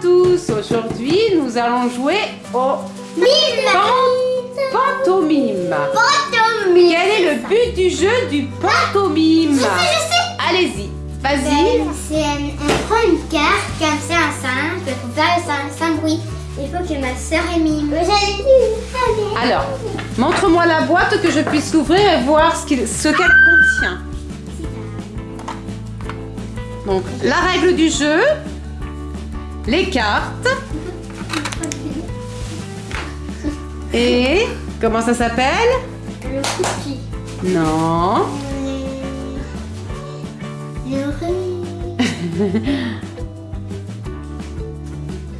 tous Aujourd'hui, nous allons jouer au pan- pantomime. Pantomime. Quel est le but du jeu du pantomime? Je sais, je sais. Allez-y, vas-y. Ben, c'est un- on prend une carte comme ça, un simple, il faut faire le sim- sans bruit. Il faut que ma soeur est mime. J'allais dire. Alors, montre-moi la boîte que je puisse l'ouvrir et voir ce qu'elle contient. Donc, la règle du jeu, les cartes et comment ça s'appelle? Le cookie. Non. Le riz.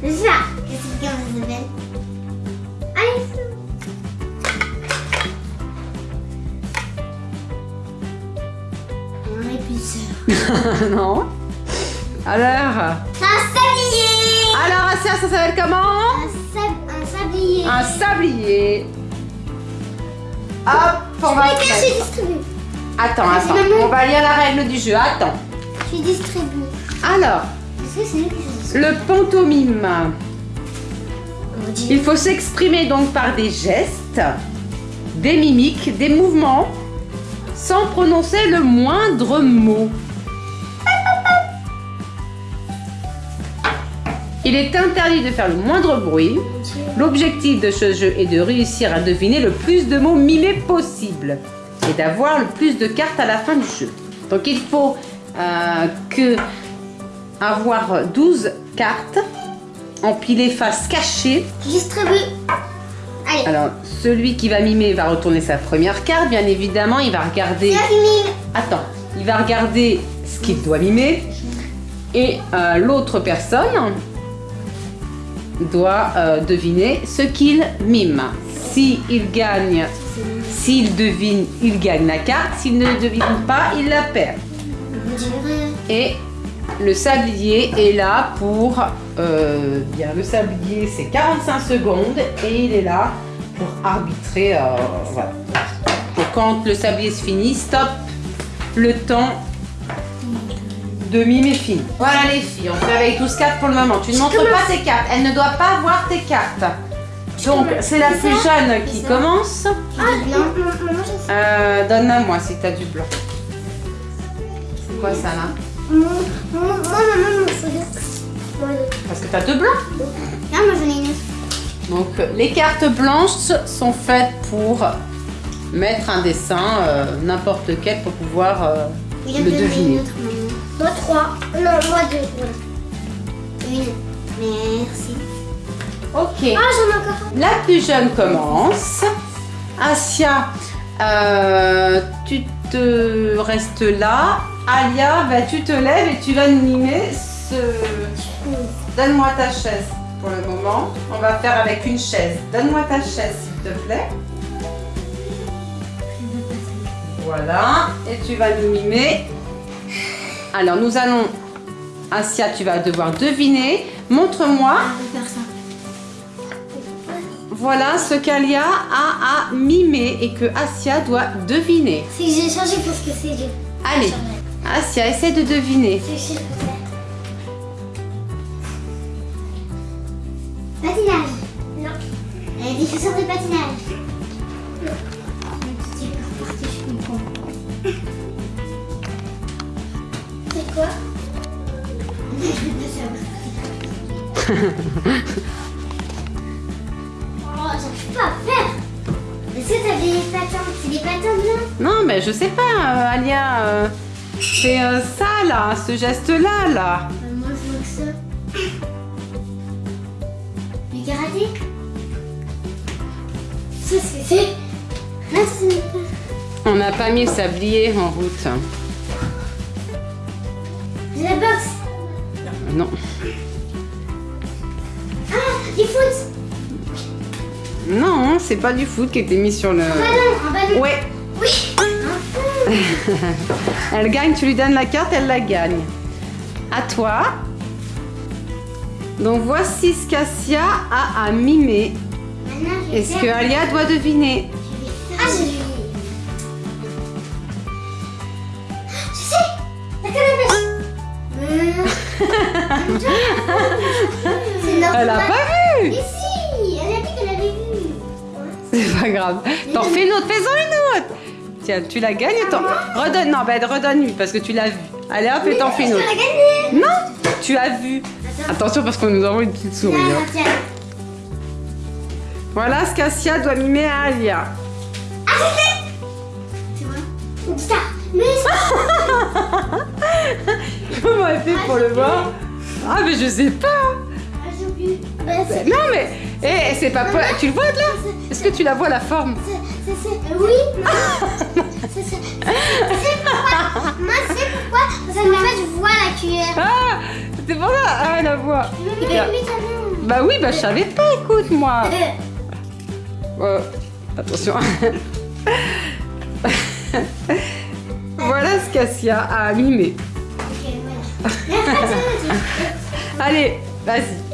C'est ça. Qu'est-ce que ça s'appelle Allez, épisode. non. Alors, Un sablier. Alors ça s'appelle comment Un, sab- un sablier. Un sablier. Hop, on va distribué. Attends, Ah, attends, on va lire la règle du jeu. Attends. J'ai distribué. Alors, Est-ce que c'est lui qui fait le pantomime. Il faut s'exprimer donc par des gestes, des mimiques, des mouvements, sans prononcer le moindre mot. Il est interdit de faire le moindre bruit. L'objectif de ce jeu est de réussir à deviner le plus de mots mimés possible et d'avoir le plus de cartes à la fin du jeu. Donc il faut euh, que avoir 12 cartes empilées face cachée distribue. Allez. alors, celui qui va mimer va retourner sa première carte. Bien évidemment, il va regarder. Attends, il va regarder ce qu'il doit mimer. Et euh, l'autre personne doit euh, deviner ce qu'il mime. S'il gagne, s'il devine, il gagne la carte. S'il ne devine pas, il la perd. Et le sablier est là pour... euh, bien, le sablier, c'est 45 secondes et il est là pour arbitrer. euh, voilà. Quand le sablier se finit, stop, le temps de mime est fini. Voilà les filles, on fait avec 12 cartes pour le moment. Tu ne montres pas tes cartes, elle ne doit pas voir tes cartes. Donc, c'est la plus jeune qui commence. Ah, non, je sais. Euh, Donne-la-moi si tu as du blanc. C'est quoi ça là Moi, moi, moi, maman. Moi, Parce que tu as deux blancs. Non, moi j'en ai une. Donc les cartes blanches sont faites pour mettre un dessin, euh, n'importe quel, pour pouvoir euh, le deviner. Moi trois. Non, moi deux. voilà. Une. Merci. Ok. Ah, j'en ai encore un. La plus jeune commence. Asia, euh, tu te restes là. Alia, bah, tu te lèves et tu vas nous mimer ce... Donne-moi ta chaise pour le moment. On va faire avec une chaise. Donne-moi ta chaise, s'il te plaît. Voilà. Et tu vas nous mimer. Alors, nous allons... Asia, tu vas devoir deviner. Montre-moi. Je vais faire ça. Voilà ce qu'Alia a à mimer et que Asia doit deviner. C'est que j'ai changé pour ce que c'est. Allez. Asia, essaie de deviner. C'est que Oh, j'arrive pas à faire. Est-ce que t'as des patins C'est des patins blancs Non, mais je sais pas, euh, Alia. euh, c'est euh, ça là, ce geste-là là. Moi, je vois que ça. Karaté? Ça, c'est... c'est... Là, c'est. On n'a pas mis le sablier en route. La boxe Euh, Non. Ah, du foot Non, c'est pas du foot qui était mis sur le. Un ballon, un ballon Ouais, Oui elle gagne, tu lui donnes la carte, elle la gagne. À toi. Donc voici ce qu'Asia a à mimer. Est-ce que Alia doit deviner? Ah, je vais... Je sais La canne à pêche Euh... Elle a pas vu? C'est pas grave. T'en fais une autre, fais-en une autre Tiens, tu la gagnes, t'en... Redonne, non, bah redonne-lui parce que tu l'as vu. Allez hop, et t'en fais une Tu autre. Non Tu as vu. Attention parce qu'on nous envoie une petite souris. hein. Voilà ce qu'Asia doit mimer à Alia. Ah, C'est vrai guitare. Mais Comment elle fait pour le voir Ah mais je sais pas Ah, j'ai oublié. Bah, c'est... Non mais... Eh, c'est pas... pas- Tu le vois de là Est-ce que tu la vois la forme C'est, c'est, c'est... Oui, c'est, pourquoi. Moi, c'est pourquoi. Parce qu'en fait, je vois la cuillère. Ah C'est pour ça Ah, la t'as Bah oui, bah je savais pas, écoute moi vu. Euh, Attention Voilà ce qu'Asia a mimé. Allez, vas-y.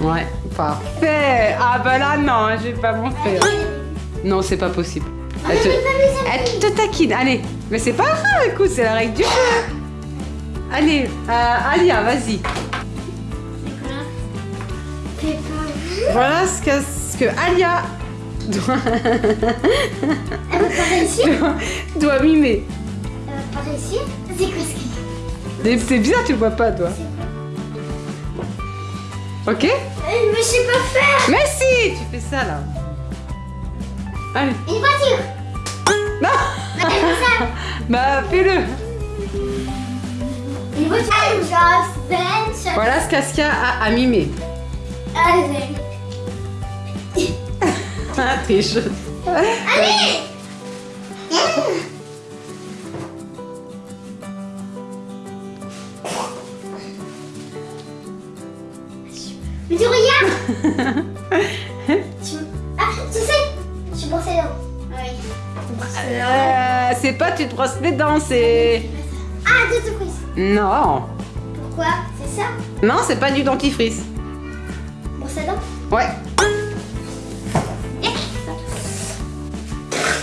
Ouais, parfait Ah bah là, non, hein, je vais pas montrer. Non, c'est pas possible. Elle te, elle taquine, allez. Mais c'est pas grave, écoute, c'est la règle du jeu. Allez, euh, Alia, vas-y. Voilà ce que, ce que Alia doit, Elle va pas réussir. doit, doit mimer. Elle va pas réussir. C'est quoi ce Mais C'est bizarre, tu le vois pas, toi. Ok Mais je sais pas faire. Mais si, tu fais ça là. Allez. Une voiture. Non ça. Bah, fais-le. Une voiture. Voilà ce qu'Asia a, a mimé. Allez. Ah, triche. Allez. Mais tu regardes tu... Ah, tu sais Je suis brossée les dents. Ah oui. Euh, c'est pas tu te brosses les dents, c'est... Ah, deux surprises. Non. Pourquoi? C'est ça? Non, c'est pas du dentifrice. Brosse à dents? Ouais.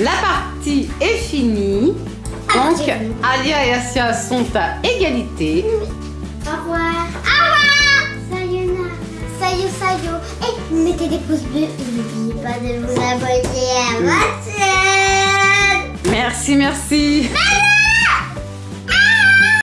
La partie est finie. Donc, j'ai vu. Alia et Asia sont à égalité. Au revoir. Et mettez des pouces bleus et n'oubliez pas de vous abonner à ma chaîne. Merci, merci. Merci